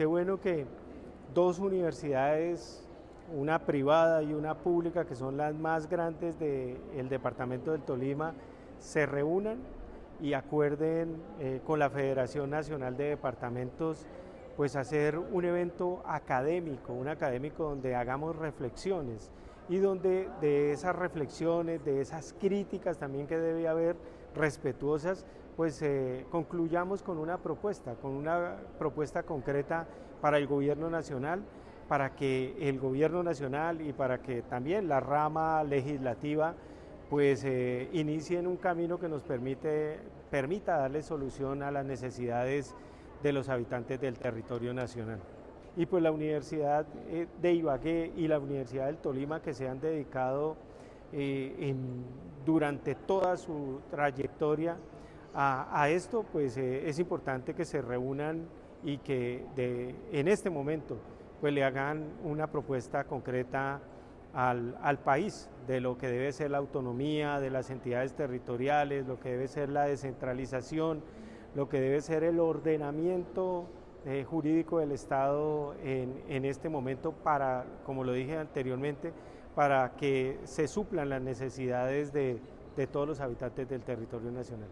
qué bueno que dos universidades, una privada y una pública, que son las más grandes del departamento del Tolima, se reúnan y acuerden eh, con la Federación Nacional de Departamentos pues hacer un evento académico, un académico donde hagamos reflexiones y donde de esas reflexiones, de esas críticas también que debe haber respetuosas, pues eh, concluyamos con una propuesta, con una propuesta concreta para el gobierno nacional, para que el gobierno nacional y para que también la rama legislativa pues eh, inicien un camino que nos permite, permita darle solución a las necesidades de los habitantes del territorio nacional. Y pues la Universidad eh, de Ibagué y la Universidad del Tolima que se han dedicado eh, durante toda su trayectoria a, esto, pues es importante que se reúnan y que en este momento pues le hagan una propuesta concreta al, país de lo que debe ser la autonomía de las entidades territoriales, lo que debe ser la descentralización, lo que debe ser el ordenamiento eh, jurídico del Estado en, este momento para, como lo dije anteriormente, para que se suplan las necesidades de todos los habitantes del territorio nacional.